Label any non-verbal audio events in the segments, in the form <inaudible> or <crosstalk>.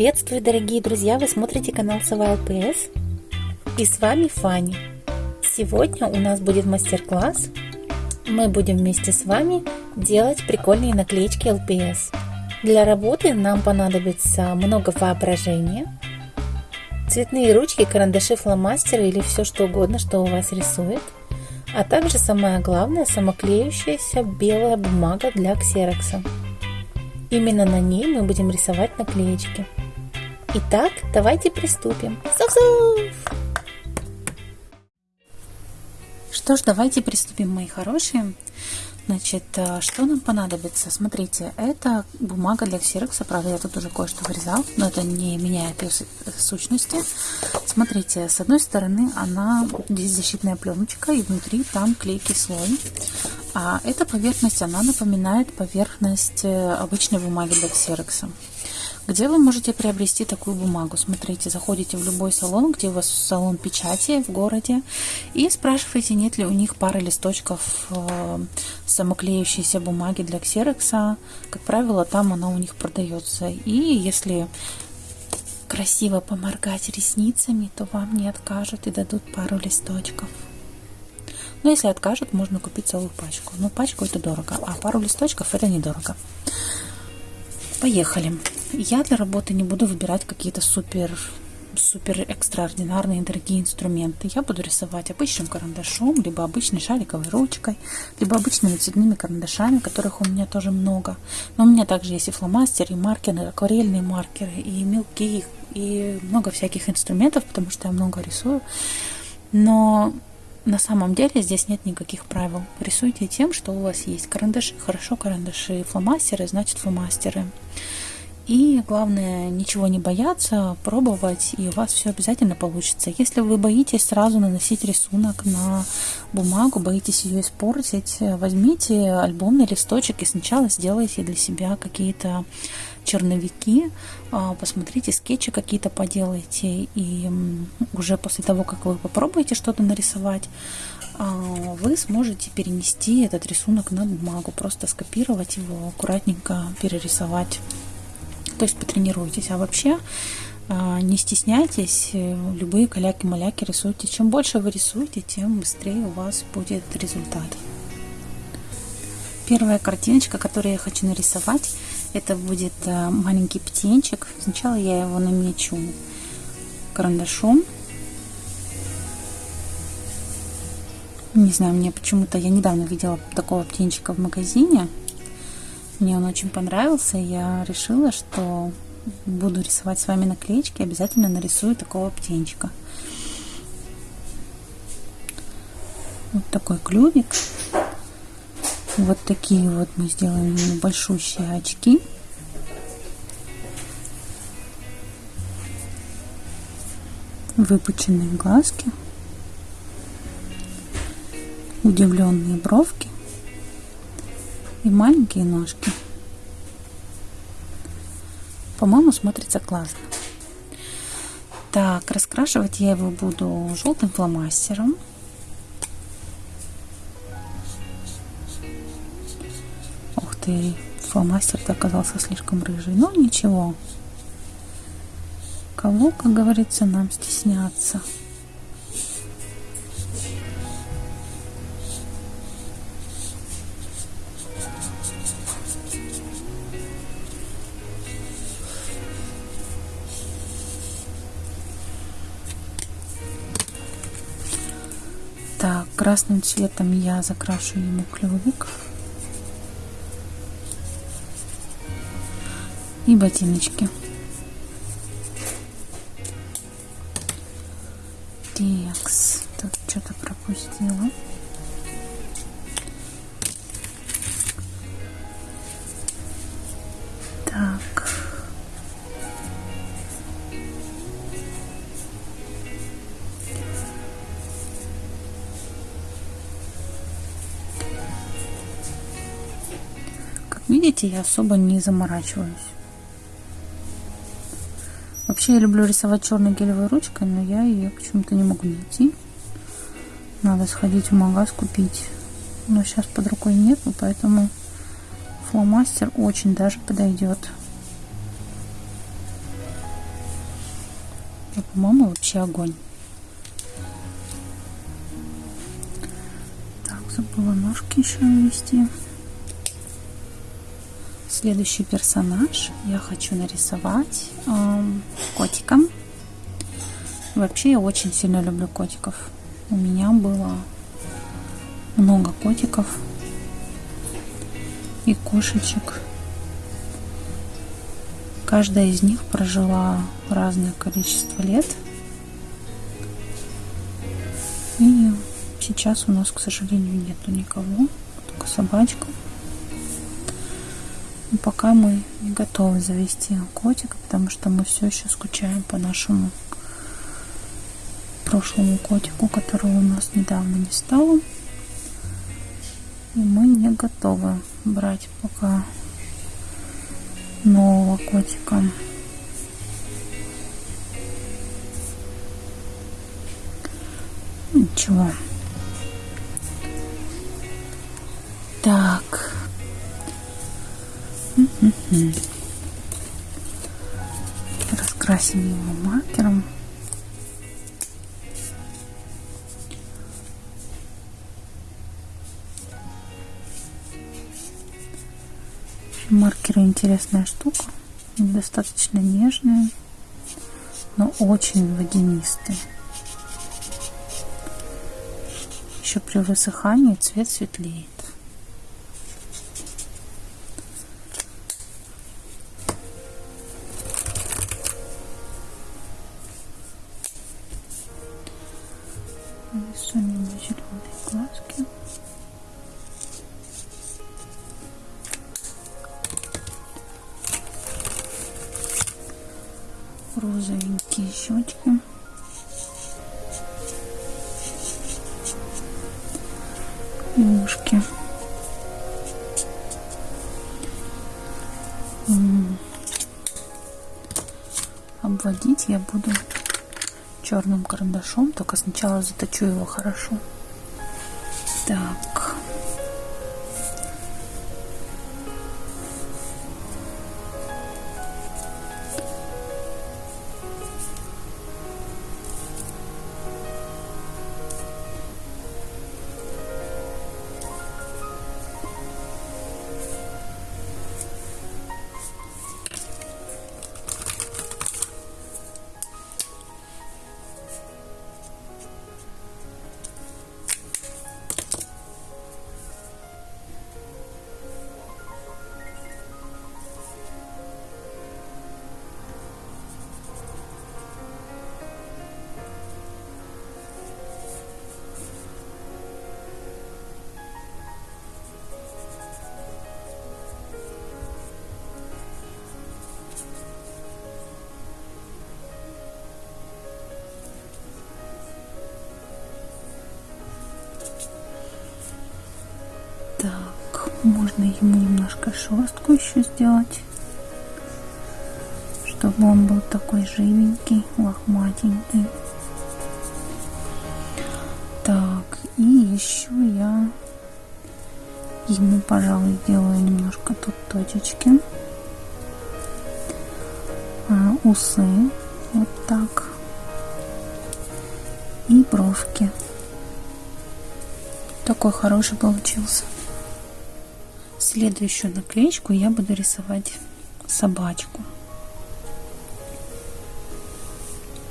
Приветствую, дорогие друзья! Вы смотрите канал Сова ЛПС и с вами Фанни. Сегодня у нас будет мастер-класс. Мы будем вместе с вами делать прикольные наклеечки ЛПС. Для работы нам понадобится много воображения, цветные ручки, карандаши, фломастеры или все что угодно, что у вас рисует, а также самое главное самоклеющаяся белая бумага для ксерокса. Именно на ней мы будем рисовать наклеечки. Итак, давайте приступим. Суф-суф! Что ж, давайте приступим, мои хорошие. Значит, э, что нам понадобится? Смотрите, это бумага для ксерокса. Правда, я тут уже кое-что вырезал, но это не меняет ее сущности. Смотрите, с одной стороны она здесь защитная пленочка, и внутри там клейкий слой. А эта поверхность, она напоминает поверхность э, обычной бумаги для ксерокса. Где вы можете приобрести такую бумагу? Смотрите, заходите в любой салон, где у вас салон печати в городе, и спрашиваете, нет ли у них пары листочков э, самоклеющейся бумаги для ксерокса. Как правило, там она у них продается. И если красиво поморгать ресницами, то вам не откажут и дадут пару листочков. Но если откажут, можно купить целую пачку. Но пачку это дорого, а пару листочков это недорого. Поехали. Я для работы не буду выбирать какие-то супер супер экстраординарные дорогие инструменты. Я буду рисовать обычным карандашом, либо обычной шариковой ручкой, либо обычными цветными карандашами, которых у меня тоже много. Но у меня также есть и фломастеры, и маркеры, акварельные маркеры, и мелки, и много всяких инструментов, потому что я много рисую. Но на самом деле здесь нет никаких правил. Рисуйте тем, что у вас есть. Карандаши, хорошо карандаши, фломастеры, значит фломастеры. И главное, ничего не бояться, пробовать, и у вас все обязательно получится. Если вы боитесь сразу наносить рисунок на бумагу, боитесь ее испортить, возьмите альбомный листочек и сначала сделайте для себя какие-то черновики, а, посмотрите, скетчи какие-то поделайте, и уже после того, как вы попробуете что-то нарисовать, а, вы сможете перенести этот рисунок на бумагу, просто скопировать его, аккуратненько перерисовать то есть потренируйтесь. А вообще а, не стесняйтесь, э, любые каляки-маляки рисуйте. Чем больше вы рисуете, тем быстрее у вас будет результат. Первая картиночка, которую я хочу нарисовать, это будет э, маленький птенчик. Сначала я его намечу карандашом. Не знаю, мне почему-то, я недавно видела такого птенчика в магазине. Мне он очень понравился, и я решила, что буду рисовать с вами наклеечки, обязательно нарисую такого птенчика. Вот такой клювик. Вот такие вот мы сделаем большущие очки. Выпученные глазки. Удивленные бровки и маленькие ножки. По-моему, смотрится классно. Так, раскрашивать я его буду желтым фломастером. Ух ты, фломастер-то оказался слишком рыжий. Но ничего. Кого, как говорится, нам стесняться. Красным цветом я закрашу ему клювик. И ботиночки. Видите, я особо не заморачиваюсь. Вообще я люблю рисовать черной гелевой ручкой, но я ее почему-то не могу найти. Надо сходить в магаз купить. Но сейчас под рукой нету, поэтому фломастер очень даже подойдет. И, по-моему, вообще огонь. Так, забыла ножки еще ввести. Следующий персонаж я хочу нарисовать э, котика. Вообще я очень сильно люблю котиков. У меня было много котиков и кошечек. Каждая из них прожила разное количество лет. И сейчас у нас, к сожалению, нету никого, только собачка. Но пока мы не готовы завести котика, потому что мы все еще скучаем по нашему прошлому котику, которого у нас недавно не стало. И мы не готовы брать пока нового котика. Ничего. Раскрасим его маркером. Маркеры интересная штука. Достаточно нежные, но очень водянистые. Еще при высыхании цвет светлеет. Карандашом, только сначала заточу его хорошо. Можно ему немножко шерстку еще сделать, чтобы он был такой живенький, лохматенький. Так, и еще я ему, пожалуй, сделаю немножко тут точечки. А, усы, вот так. И бровки. Такой хороший получился. Следующую наклеечку я буду рисовать собачку.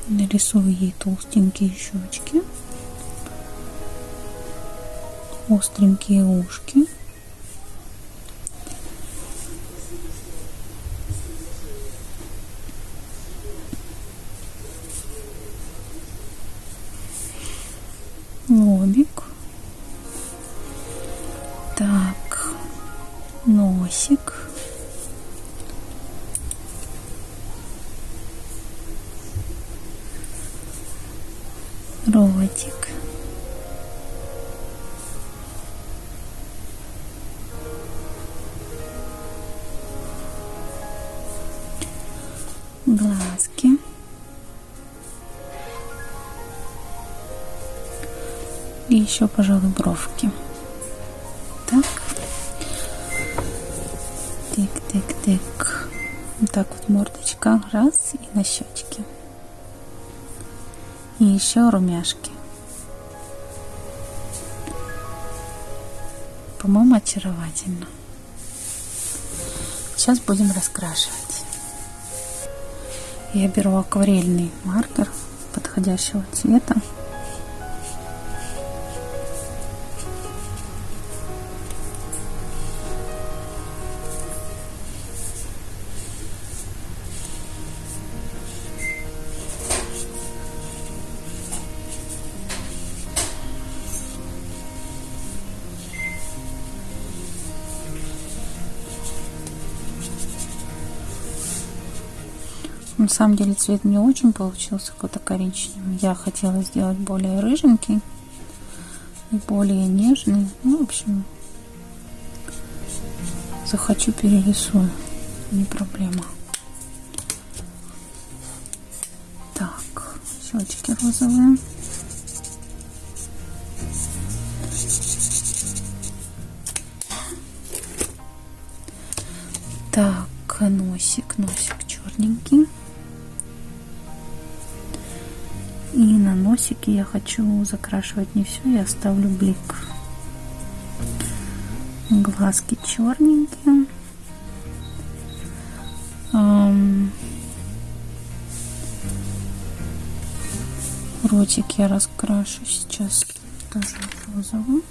Нарисую ей толстенькие щечки, остренькие ушки. Пожалуй, бровки. Так. Тик-тик-тик. Вот так вот мордочка. Раз и на щечки. И еще румяшки. По-моему, очаровательно. Сейчас будем раскрашивать. Я беру акварельный маркер подходящего цвета. На самом деле цвет не очень получился какой-то коричневый. Я хотела сделать более рыженький и более нежный. Ну, в общем, захочу перерисую. Не проблема. Так, щечки розовые. Носике я хочу закрашивать не все, я оставлю блик. Глазки черненькие. Ротик я раскрашу сейчас тоже розовым.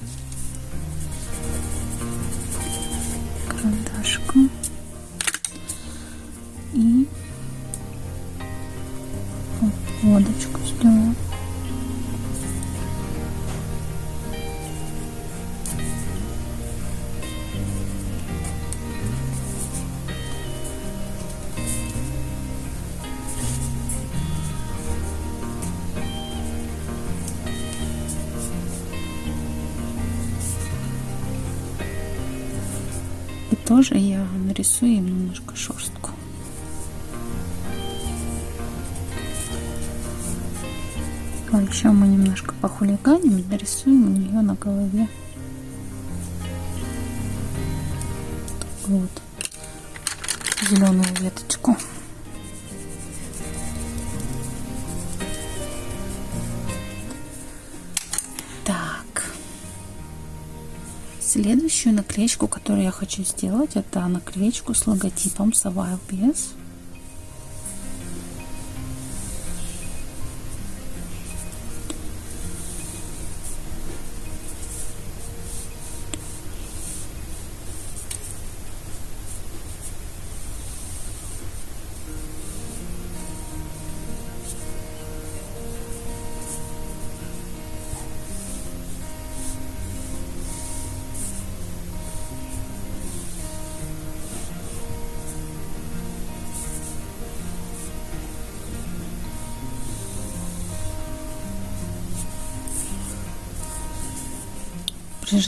Тоже я нарисую им немножко шерстку. А еще мы немножко похулиганим нарисуем у нее на голове вот зеленую веточку. Следующую наклеечку, которую я хочу сделать, это наклеечку с логотипом Survive Без.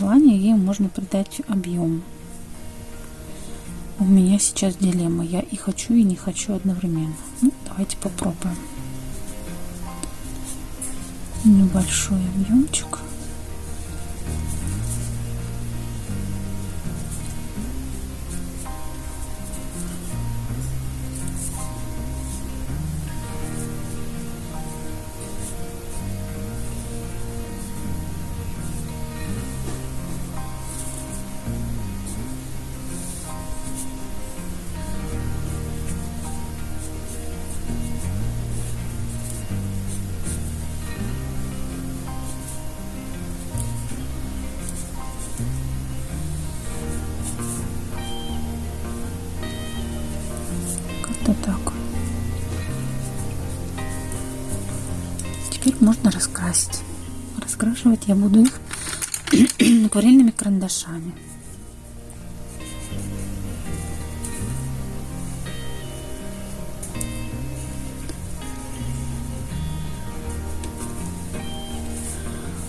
При желании ей можно придать объем. У меня сейчас дилемма. Я и хочу, и не хочу одновременно. Ну, давайте попробуем. Небольшой объемчик. Раскрашивать я буду их <clears throat> акварельными карандашами.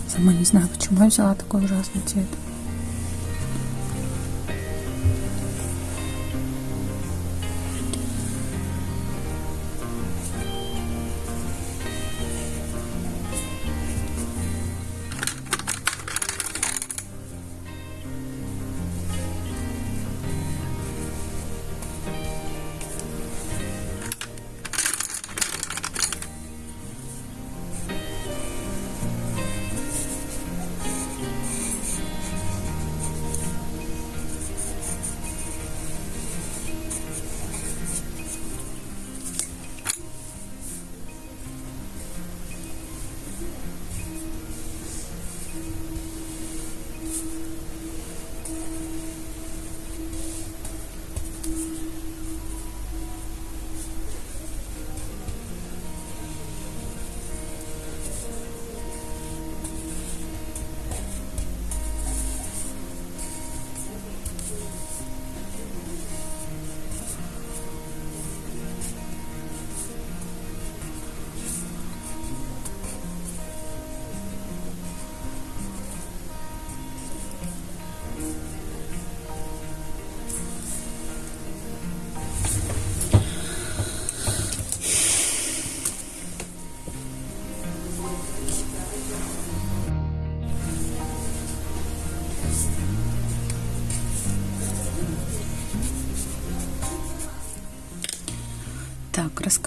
Сама не знаю, почему я взяла такой ужасный цвет.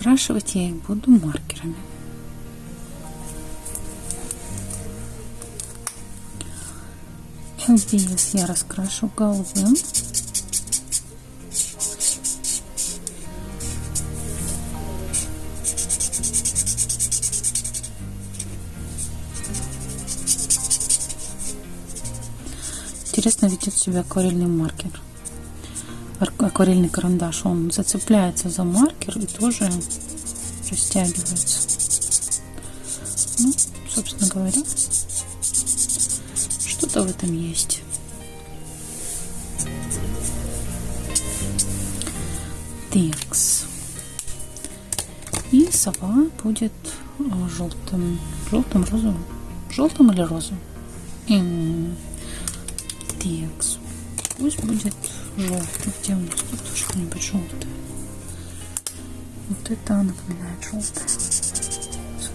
Так, раскрашивать я их буду маркерами. LBS я раскрашу голубым. Интересно ведет себя акварельный маркер. Акварельный карандаш. Он зацепляется за маркер и тоже растягивается. Ну, собственно говоря, что-то в этом есть. Текс. И сова будет а, желтым. Желтым, розовым. Желтым или розовым? Текс. Пусть будет желтый. Где у нас тут что-нибудь желтое? Вот это напоминает желтое.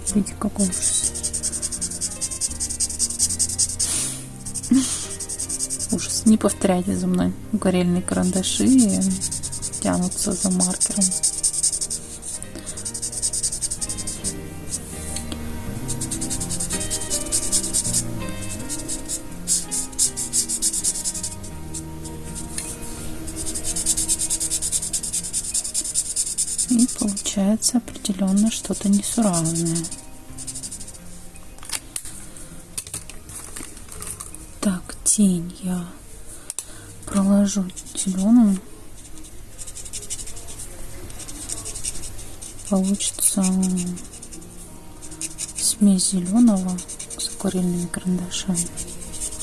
Смотрите, какой ужас. <laughs> Ужас. Не повторяйте за мной. Акварельные карандаши тянутся за маркером. Определенно что-то несуразное. Так, тень я проложу зеленым. Получится смесь зеленого с акварельными карандашами.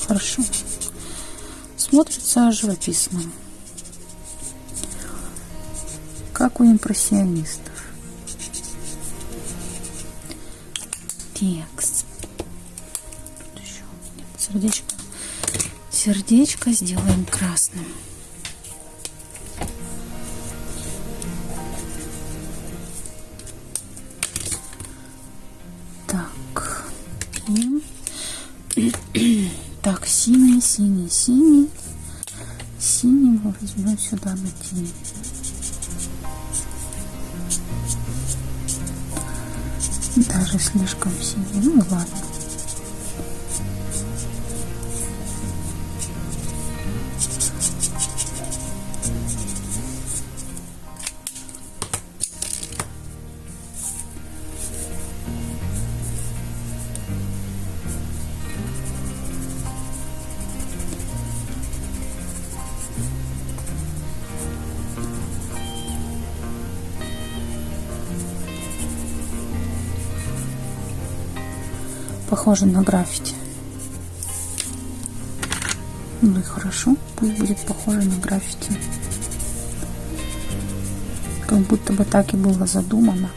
Хорошо. Смотрится живописно как у импрессионистов. Текст. Тут еще сердечко. Сердечко сделаем красным. Так. И... <clears throat> так, синий, синий, синий. Синий возьмем сюда на. Даже слишком синий. Ну ладно. Похоже на граффити. Ну и хорошо, пусть будет похоже на граффити. Как будто бы так и было задумано.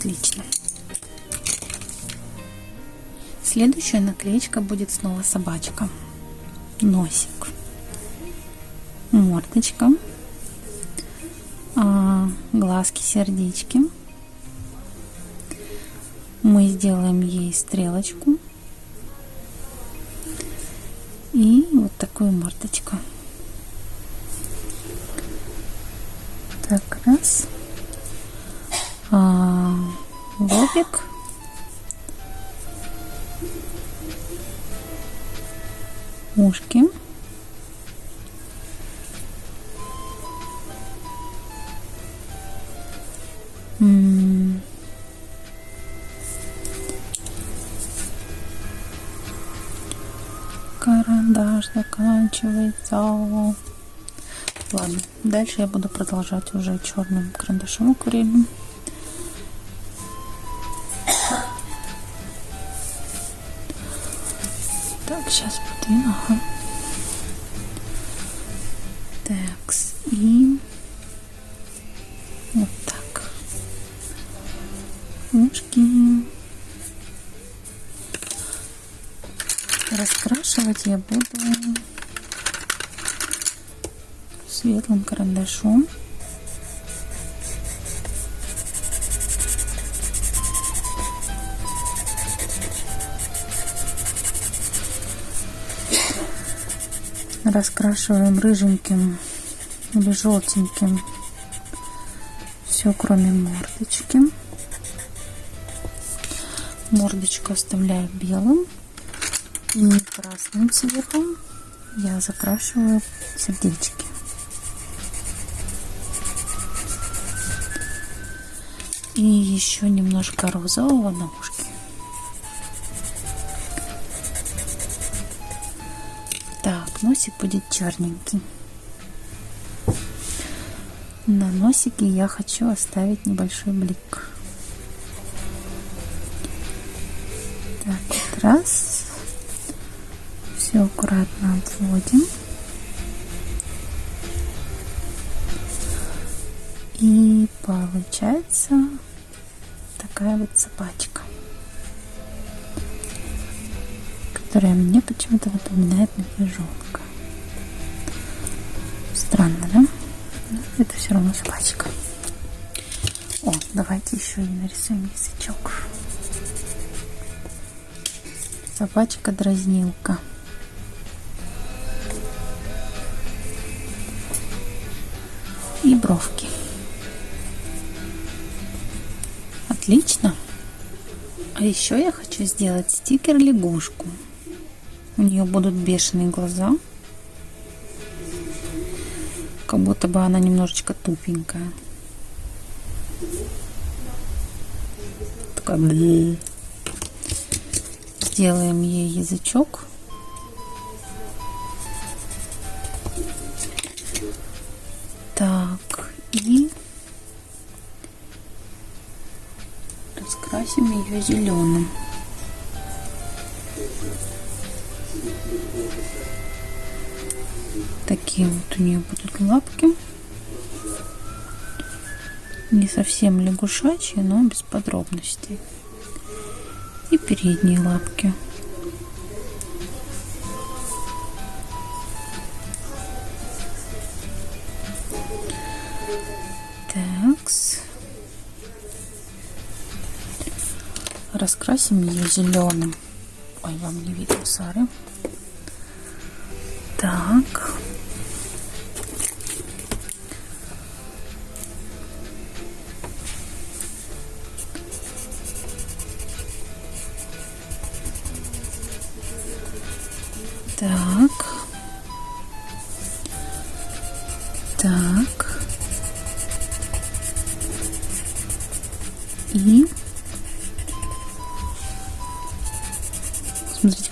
Отлично. Следующая наклеечка будет снова собачка. Носик. Мордочка. А, глазки, сердечки. Мы сделаем ей стрелочку. И вот такую мордочку. Заканчивается. Ладно, дальше я буду продолжать уже черным карандашом акварельным. Карандашом. раскрашиваем рыженьким или желтеньким. Все кроме мордочки. Мордочку оставляю белым и красным цветом. Я закрашиваю сердечки и еще немножко розового на ушке носик будет черненький. На носике я хочу оставить небольшой блик. Так, вот раз. Все аккуратно отводим. Почему-то напоминает медвежонка. Странно, да? Но это все равно собачка. О, давайте еще и нарисуем язычок. Собачка-дразнилка. И бровки. Отлично. А еще я хочу сделать стикер лягушку. У нее будут бешеные глаза. Как будто бы она немножечко тупенькая. Такая... Сделаем ей язычок. Так, и раскрасим ее зеленым. Такие вот у нее будут лапки. Не совсем лягушачьи, но без подробностей. И передние лапки. Такс. Раскрасим ее зеленым. Ой, вам не видно, Сары.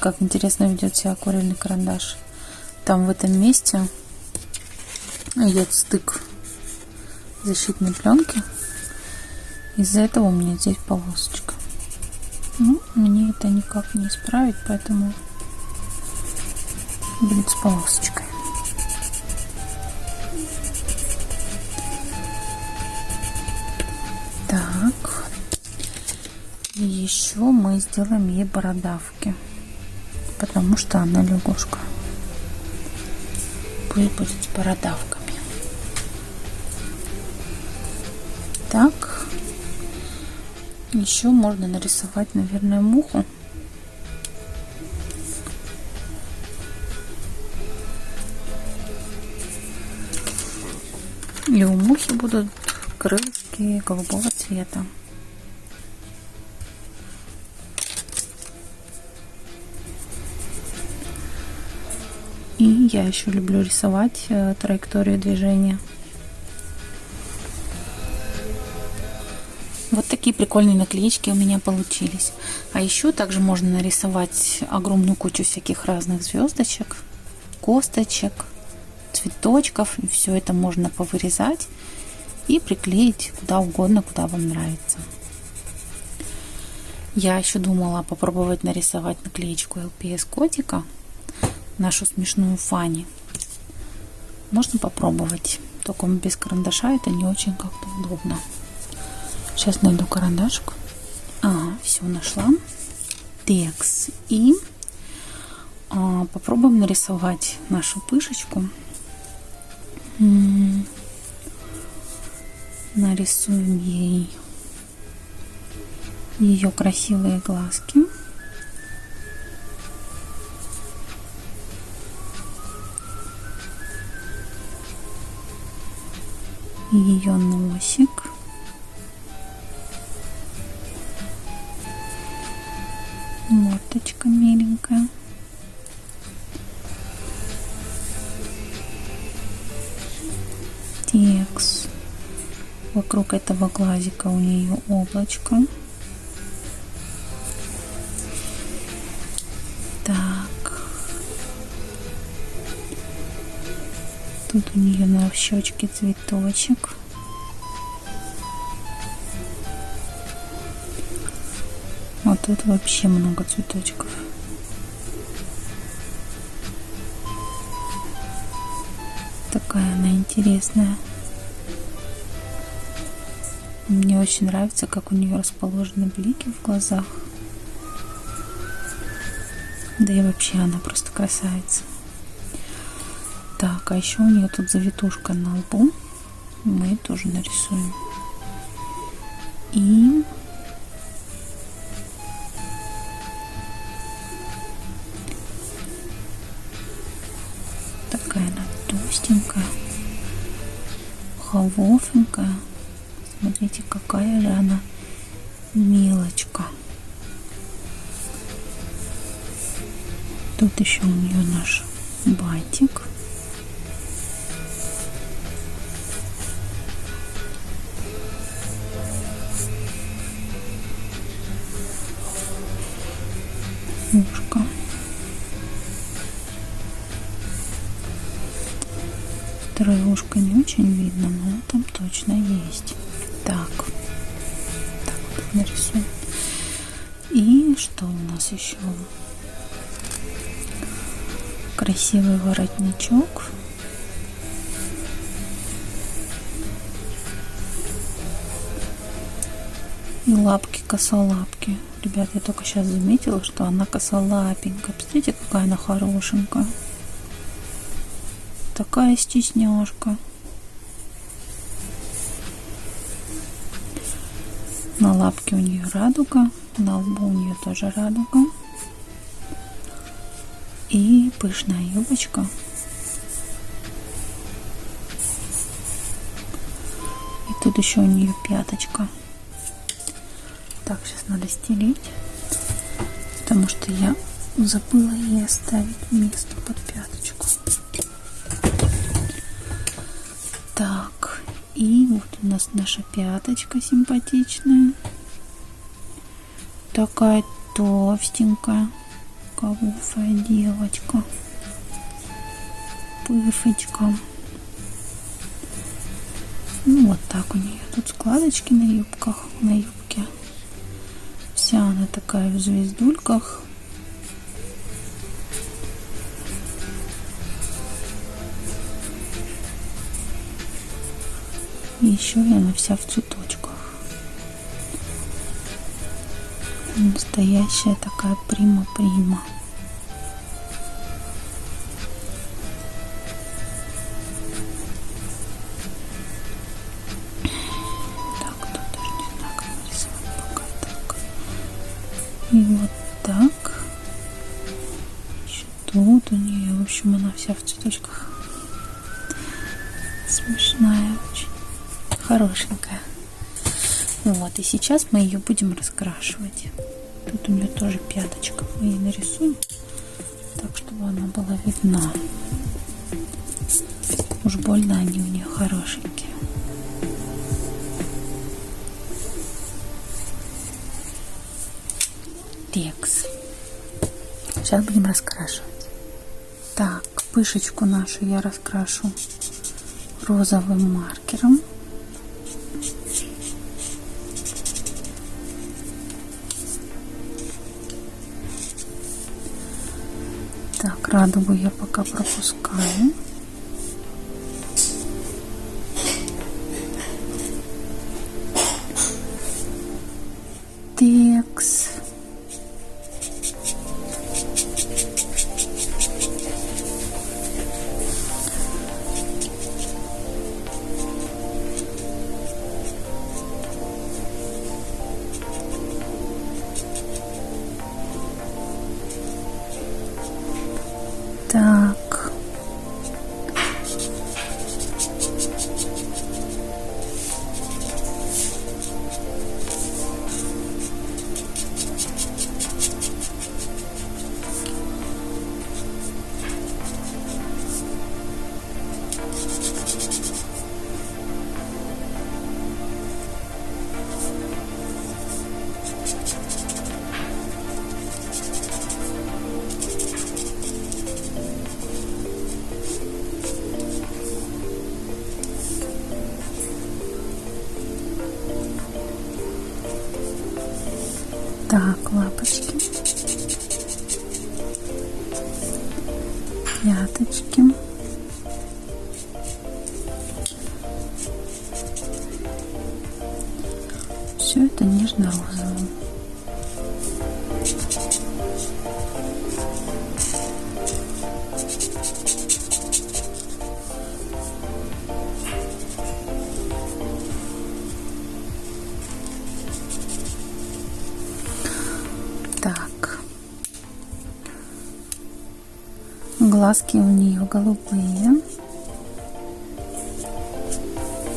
Как интересно ведет себя акварельный карандаш там в этом месте идет стык защитной пленки. Из-за этого у меня здесь полосочка. Ну, мне это никак не исправить, поэтому будет с полосочкой. Так. И еще мы сделаем ей бородавки, потому что она лягушка пусть будет с бородавками. Так. Еще можно нарисовать, наверное, муху. И у мухи будут крылышки голубого цвета. Я еще люблю рисовать э, траекторию движения. Вот такие прикольные наклеечки у меня получились. А еще также можно нарисовать огромную кучу всяких разных звездочек, косточек, цветочков. И все это можно повырезать и приклеить куда угодно, куда вам нравится. Я еще думала попробовать нарисовать наклеечку LPS котика нашу смешную Фани. Можно попробовать. Только без карандаша это не очень как-то удобно. Сейчас найду карандашик. все нашла. Текс. И а, попробуем нарисовать нашу пышечку. Нарисуем ей ее красивые глазки. Ее носик. Мордочка миленькая. Текст. Вокруг этого глазика у нее облачко. Щечке цветочек. А тут вообще много цветочков. Такая она интересная. Мне очень нравится, как у нее расположены блики в глазах. Да и вообще она просто красавица. А еще у нее тут завитушка на лбу. Мы тоже нарисуем. И такая она толстенькая, холофенькая. Смотрите, какая же она мелочка. Тут еще у нее наш батик. Красивый воротничок. И лапки косолапки. Ребят, я только сейчас заметила, что она косолапенькая. Посмотрите, какая она хорошенькая. Такая стесняшка. На лапке у нее радуга, на лбу у нее тоже радуга. Пышная юбочка. И тут еще у нее пяточка. Так, сейчас надо стелить, потому что я забыла ей оставить место под пяточку. Так, и вот у нас наша пяточка симпатичная. Такая толстенькая, кавуфая девочка. Пыфочка. Ну, вот так у нее тут складочки на юбках, на юбке Вся она такая в звездульках. Еще она вся в цветочках. Настоящая такая прима-прима. И вот так. Еще тут у нее, в общем, она вся в цветочках. Смешная очень. Хорошенькая. Вот, и сейчас мы ее будем раскрашивать. Тут у нее тоже пяточка. Мы ей нарисуем так, чтобы она была видна. Уж больно они у нее хорошенькие. текст. Сейчас будем раскрашивать. Так, пышечку нашу я раскрашу розовым маркером. Радугу я пока пропускаю. Пяточки. Все это нежно-розовым. Голубые.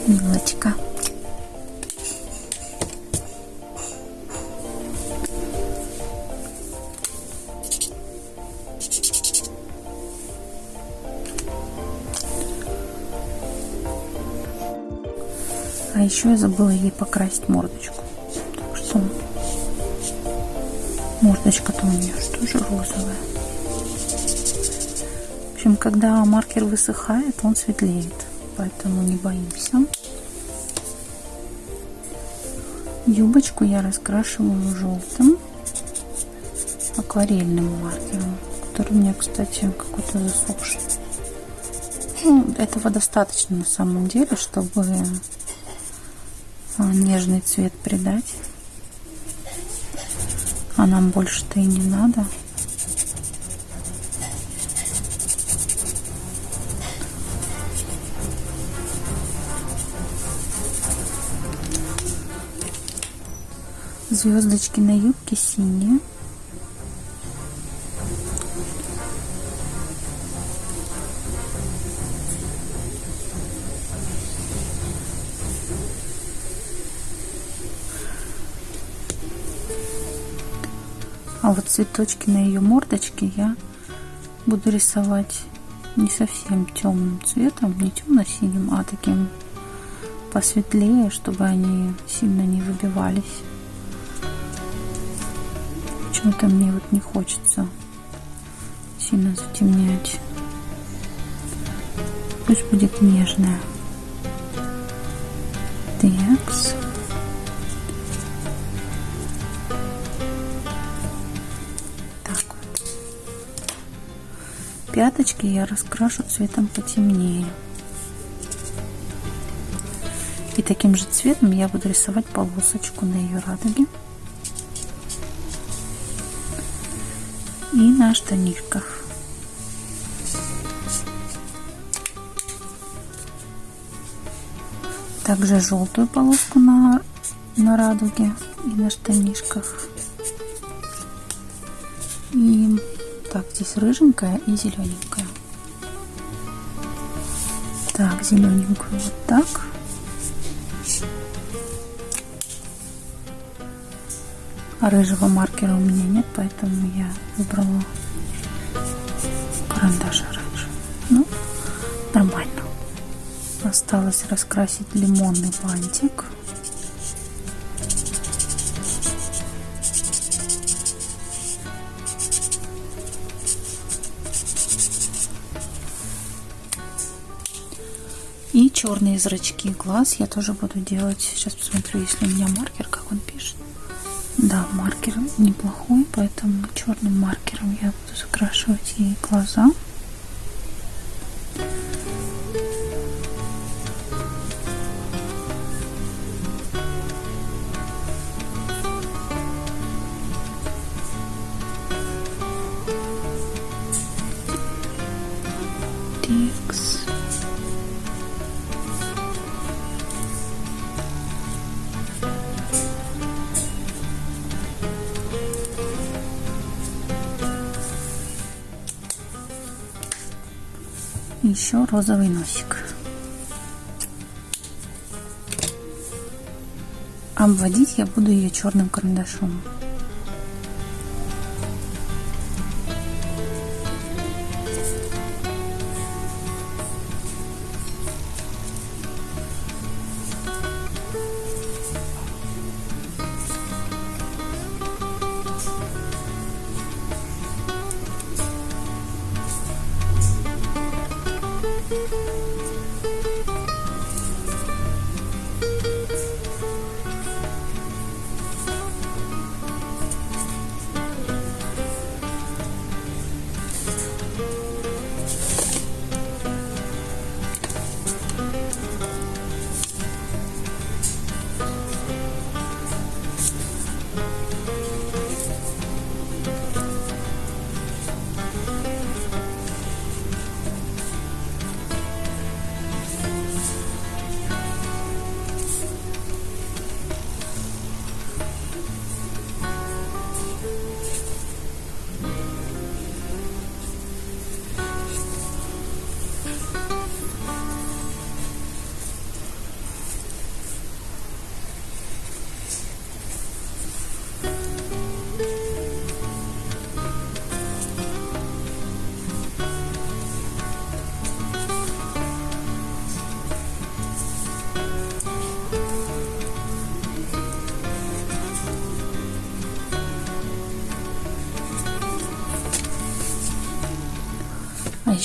Милочка. А еще я забыла ей покрасить мордочку. Так что мордочка-то у нее тоже розовая. Общем, когда маркер высыхает, он светлеет. Поэтому не боимся. Юбочку я раскрашиваю желтым акварельным маркером, который у меня, кстати, какой-то засохший. Ну, этого достаточно на самом деле, чтобы нежный цвет придать. А нам больше-то и не надо. Звездочки на юбке синие. А вот цветочки на ее мордочке я буду рисовать не совсем темным цветом, не темно-синим, а таким посветлее, чтобы они сильно не выбивались. Почему-то мне вот не хочется сильно затемнять. Пусть будет нежная. Текс. Пяточки я раскрашу цветом потемнее. И таким же цветом я буду рисовать полосочку на ее радуге. И на штанишках. Также желтую полоску на, на радуге и на штанишках. И так, здесь рыженькая и зелененькая. Так, зелененькую вот так. Рыжего маркера у меня нет, поэтому я выбрала карандаш оранжевый. Ну, нормально. Осталось раскрасить лимонный бантик. И черные зрачки глаз я тоже буду делать. Сейчас посмотрю, если у меня маркер, как он пишет. Да, маркер неплохой, поэтому черным маркером я буду закрашивать ей глаза. Еще розовый носик. Обводить я буду ее черным карандашом.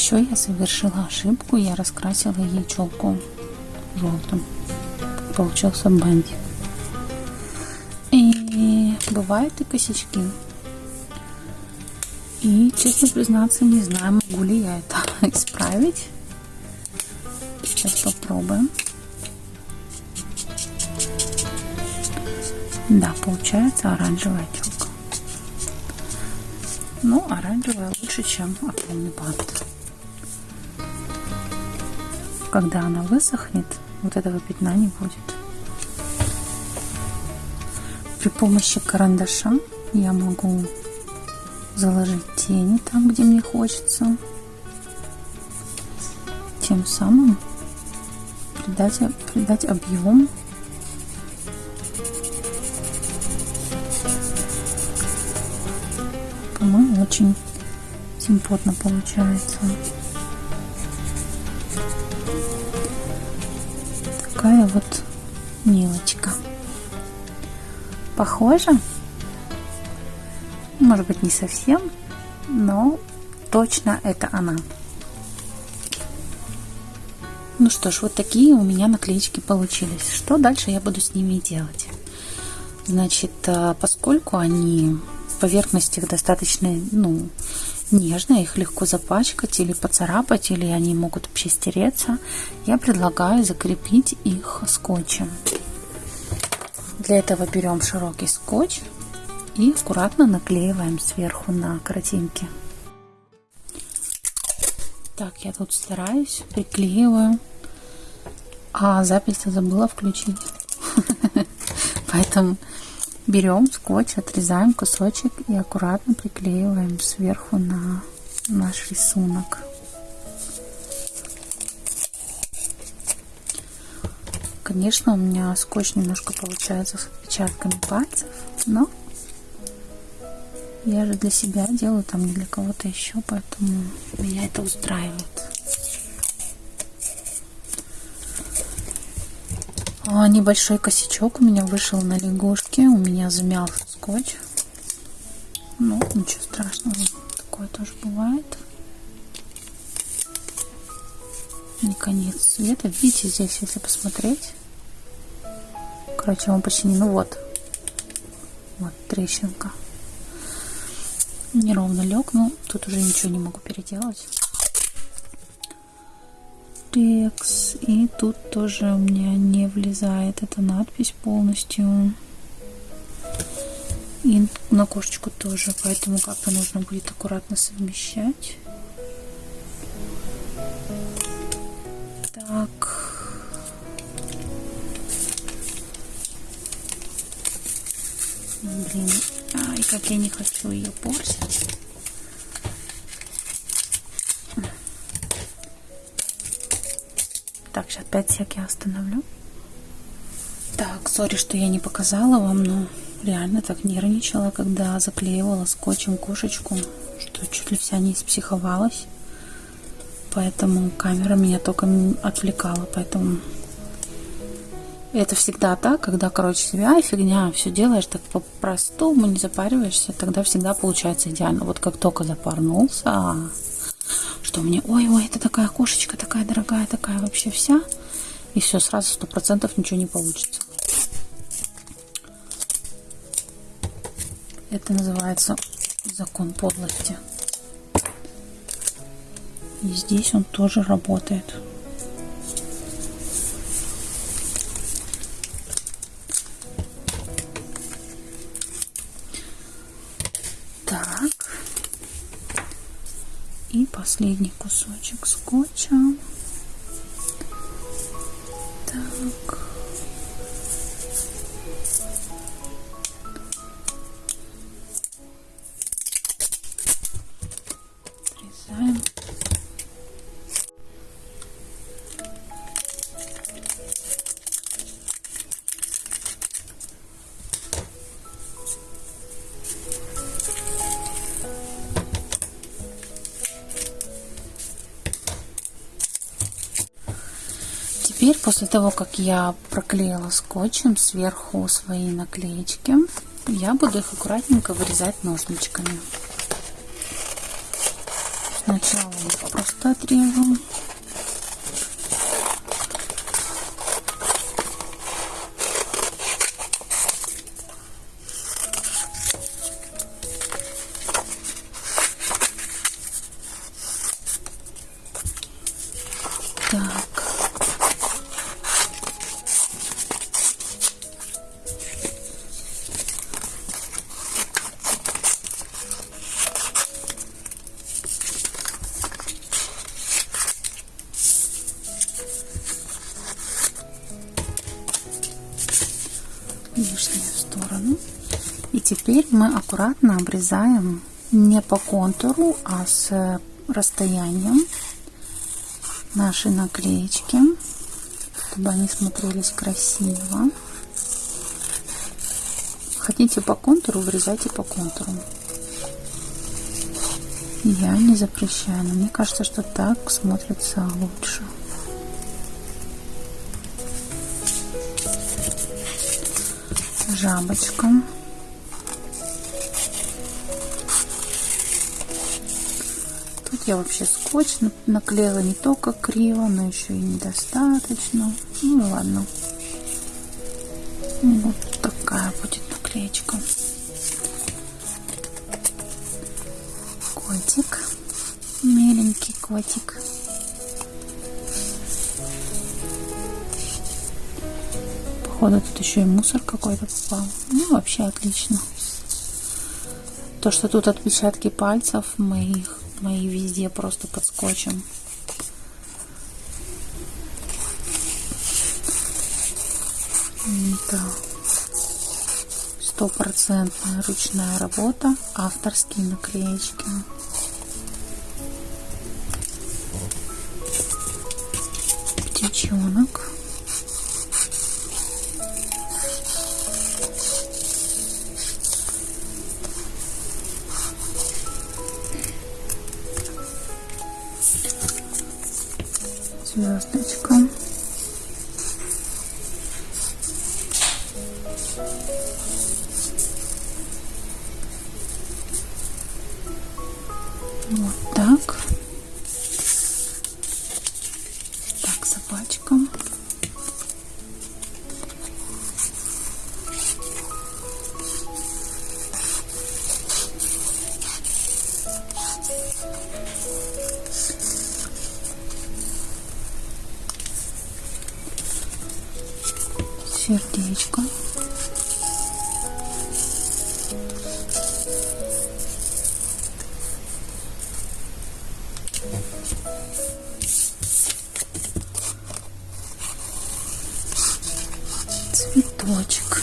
Еще я совершила ошибку, я раскрасила ей челку желтым. Получился бантик. И бывают и косячки. И, честно признаться, не знаю, могу ли я это <laughs> исправить. Сейчас попробуем. Да, получается оранжевая челка. Ну, оранжевая лучше, чем оконный бант. Когда она высохнет, вот этого пятна не будет. При помощи карандаша я могу заложить тени там, где мне хочется. Тем самым придать, придать объем по-моему очень симпотно получается вот мелочка похоже может быть не совсем но точно это она ну что ж, вот такие у меня наклеечки получились. Что дальше я буду с ними делать? Значит, э, поскольку они поверхность их достаточно ну, нежная, их легко запачкать или поцарапать, или они могут вообще стереться, я предлагаю закрепить их скотчем. Для этого берем широкий скотч и аккуратно наклеиваем сверху на картинки. Так, я тут стараюсь, приклеиваю. А запись забыла включить. <laughs> Поэтому берем скотч, отрезаем кусочек и аккуратно приклеиваем сверху на наш рисунок. Конечно, у меня скотч немножко получается с отпечатками пальцев, но я же для себя делаю, там не для кого-то еще, поэтому меня это устраивает. А, небольшой косячок у меня вышел на лягушке, у меня замял скотч. Ну, ничего страшного, такое тоже бывает. Не конец света. Видите, здесь, если посмотреть, короче, он почти не, ну вот, вот трещинка неровно лег, но тут уже ничего не могу переделать. Рекс. И тут тоже у меня не влезает эта надпись полностью. И на кошечку тоже, поэтому как-то нужно будет аккуратно совмещать. Так. Блин, Ай, как я не хочу ее портить. 5 сек я остановлю. Так, сори, что я не показала вам, но реально так нервничала, когда заклеивала скотчем кошечку, что чуть ли вся не испсиховалась. Поэтому камера меня только отвлекала, поэтому это всегда так, когда, короче, себя фигня, все делаешь так по-простому, не запариваешься, тогда всегда получается идеально. Вот как только запарнулся, что мне, ой-ой, это такая кошечка, такая дорогая, такая вообще вся, и все, сразу сто процентов ничего не получится. Это называется закон подлости. И здесь он тоже работает. последний кусочек скотча. Того, как я проклеила скотчем сверху свои наклеечки, я буду их аккуратненько вырезать ножничками. Сначала просто отрежу. Обрезаем не по контуру, а с расстоянием наши наклеечки, чтобы они смотрелись красиво. Хотите по контуру, вырезайте по контуру. Я не запрещаю, но мне кажется, что так смотрится лучше. Жабочка. Я вообще скотч наклеила не только криво, но еще и недостаточно. Ну ладно. Вот такая будет наклеечка. Котик. Миленький котик. Походу тут еще и мусор какой-то попал. Ну, вообще отлично. То, что тут отпечатки пальцев моих, мои везде просто под скотчем. Это стопроцентная ручная работа, авторские наклеечки. Птичонок. Цветочек.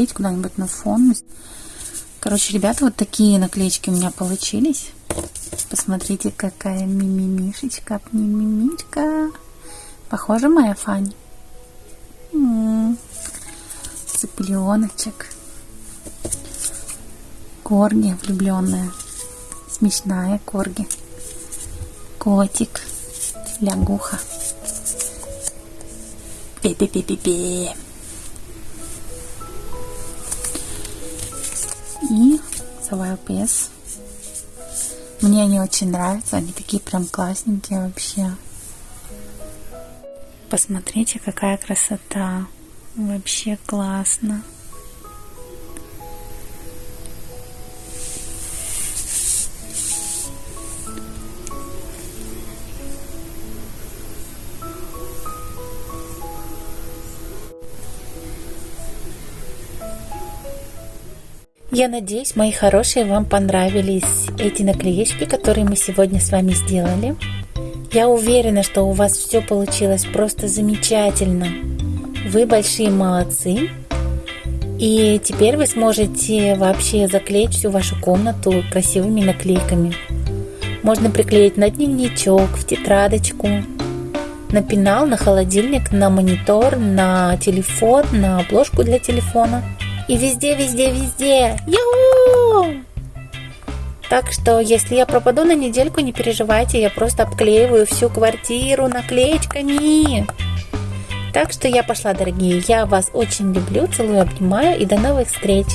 Приклеить куда-нибудь на фон. Короче, ребята, вот такие наклеечки у меня получились. Посмотрите, какая мимимишечка, мимимичка. Похожа моя Фань? М -м -м. Цыпленочек. Корги влюбленная. Смешная корги. Котик. Лягуха. Пе-пе-пе-пе-пе. И Савай пес. Мне они очень нравятся, они такие прям классненькие вообще. Посмотрите, какая красота. Вообще классно. Я надеюсь, мои хорошие, вам понравились эти наклеечки, которые мы сегодня с вами сделали. Я уверена, что у вас все получилось просто замечательно. Вы большие молодцы. И теперь вы сможете вообще заклеить всю вашу комнату красивыми наклейками. Можно приклеить на дневничок, в тетрадочку, на пенал, на холодильник, на монитор, на телефон, на обложку для телефона – и везде, везде, везде. Яу! Так что, если я пропаду на недельку, не переживайте, я просто обклеиваю всю квартиру наклеечками. Так что я пошла, дорогие. Я вас очень люблю, целую, обнимаю и до новых встреч.